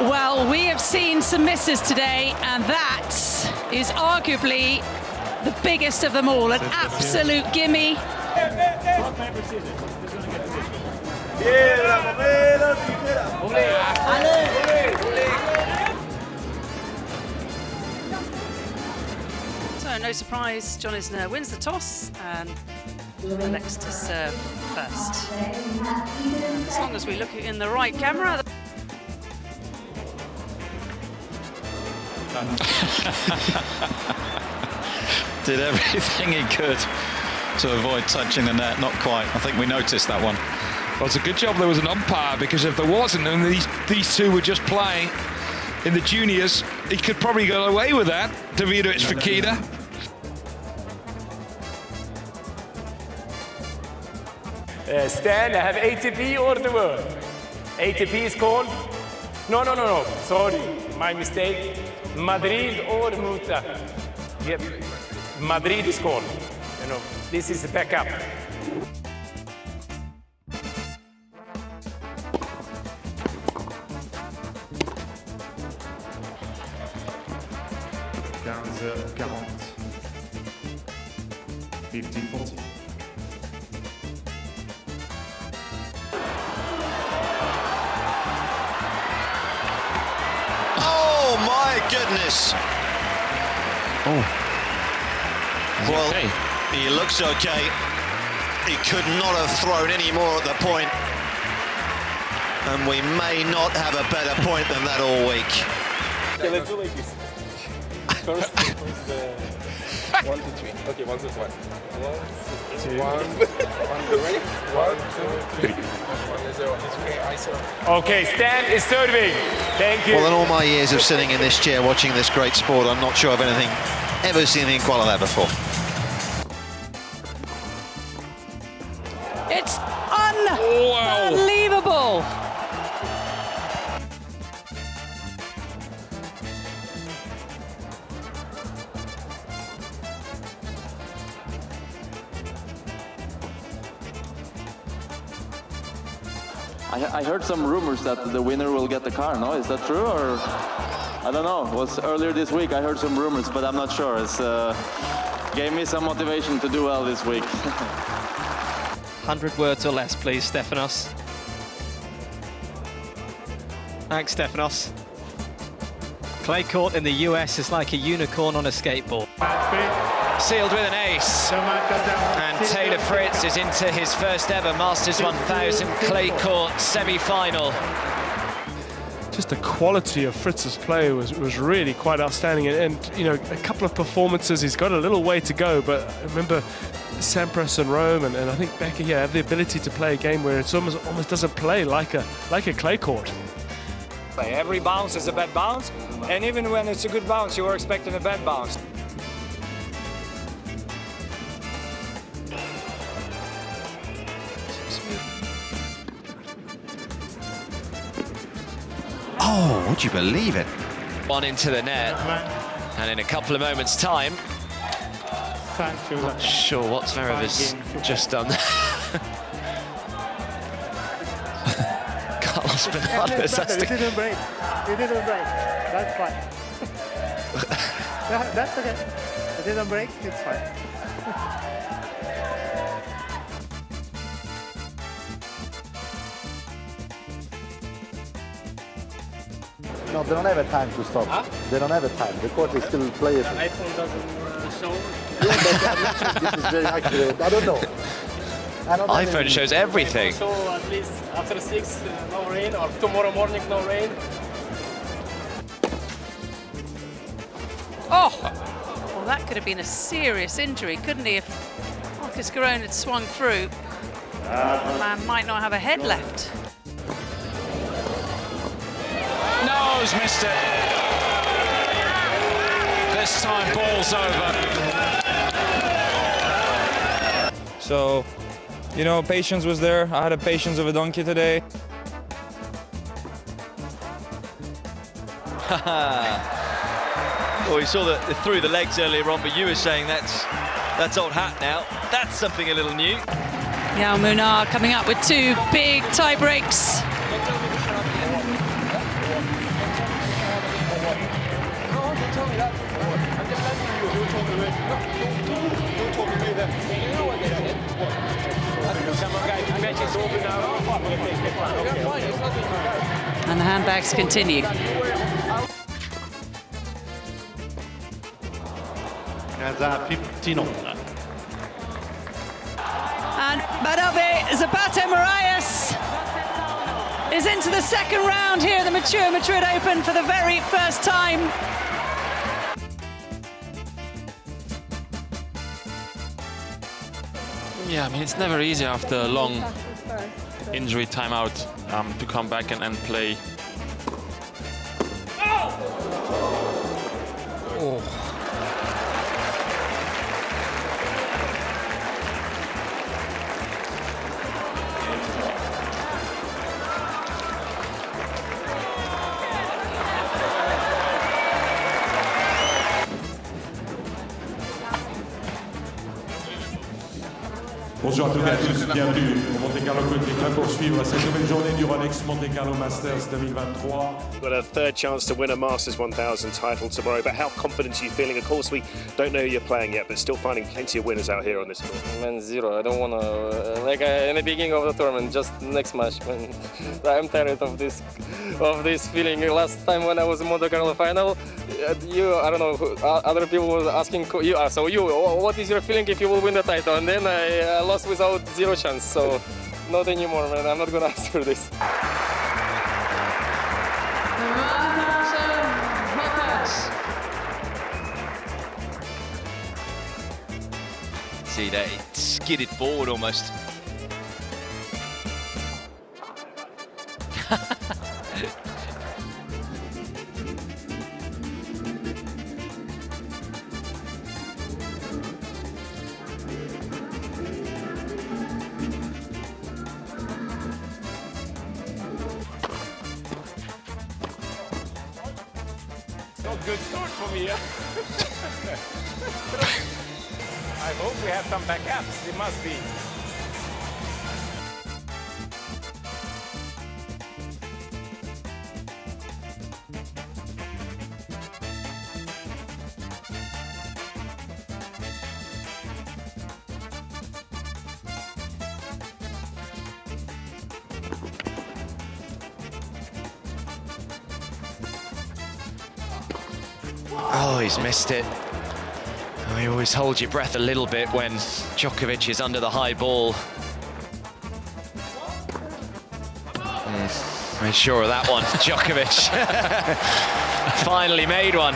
Well, we have seen some misses today, and that is arguably the biggest of them all. An absolute gimme. So, no surprise, John Isner wins the toss and elects to serve first. As long as we look in the right camera. Did everything he could to avoid touching the net. Not quite. I think we noticed that one. Well, it's a good job there was an umpire because if there wasn't and these, these two were just playing in the juniors, he could probably go away with that. Davidovich Fokina. Uh, Stan, I have ATP or the world? ATP is called? No, no, no, no. Sorry, my mistake. Madrid or Mutua? Yep. Madrid is called. You know, this is the backup. Fifteen, forty. My goodness! Oh. Well, okay? he looks okay. He could not have thrown any more at the point. And we may not have a better point than that all week. Okay, let's do like this. First, first uh, one, two, three. Okay, one, two, one. One, two, one. One, ready? One, two, three. One, zero. It's okay, I serve. Okay, Stan is serving. Thank you. Well, in all my years of sitting in this chair watching this great sport, I'm not sure I've anything ever seen anything quite like that before. I, I heard some rumors that the winner will get the car. No, is that true or? I don't know. It was earlier this week. I heard some rumors, but I'm not sure. It's uh, gave me some motivation to do well this week. 100 words or less, please, Stefanos. Thanks, Stefanos. Clay court in the US is like a unicorn on a skateboard. Sealed with an ace. And Taylor Fritz is into his first ever Masters 1000 clay court semi-final. just the quality of Fritz's play was, was really quite outstanding. And, and, you know, a couple of performances, he's got a little way to go. But I remember Sampras and Rome, and, and I think Becker here have the ability to play a game where it almost almost doesn't play like a like a clay court. Every bounce is a bad bounce, and even when it's a good bounce, you were expecting a bad bounce. Oh, would you believe it? One into the net. And in a couple of moments' time, not sure what Zverev has just done. Carlos Bernardes has to... didn't break. It didn't break. That's fine. Yeah, That's okay. It didn't break. It's fine. No, they don't have a time to stop. They don't have a time. The court is still playable. iPhone doesn't show. this is very accurate. I don't know. I don't iPhone any- shows everything. So at least after six, uh, no rain, or tomorrow morning, no rain. Oh, well, that could have been a serious injury, couldn't he? If Marcos Giron had swung through, the man might not have a head left. Nose missed it. This time ball's over. So, you know, patience was there. I had a patience of a donkey today. well, we saw the, the through the legs earlier on, but you were saying that's that's old hat now. That's something a little new. Jaume Munar coming up with two big tie breaks. And the handbags continue. Gaza 15 under. And Bernabé Zapata Miralles is into the second round here the Mutua Madrid Open for the very first time. Yeah, I mean, it's never easy after a long injury timeout um, to come back and, and play. Bonjour à toutes et à tous, bienvenue au Monte Carlo Country Club pour suivre cette nouvelle journée du Rolex Monte Carlo Masters 2023. Got a third chance to win a Masters 1000 title tomorrow, but how confident are you feeling? Of course, we don't know who you're playing yet, but still finding plenty of winners out here on this tour. Man, zero. I don't want to, uh, like uh, in the beginning of the tournament, just next match. Man, I'm tired of this, of this feeling. Last time when I was in Monte Carlo final, uh, you, I don't know, uh, other people were asking you, so you, what is your feeling if you will win the title? And then I uh, lost without zero chance. So not anymore, man. I'm not gonna answer this. See that it skidded forward almost. Not good start for me. I hope we have some backups. It must be. Oh, he's missed it. Oh, you always hold your breath a little bit when Djokovic is under the high ball. Mm, made sure of that one. Djokovic finally made one.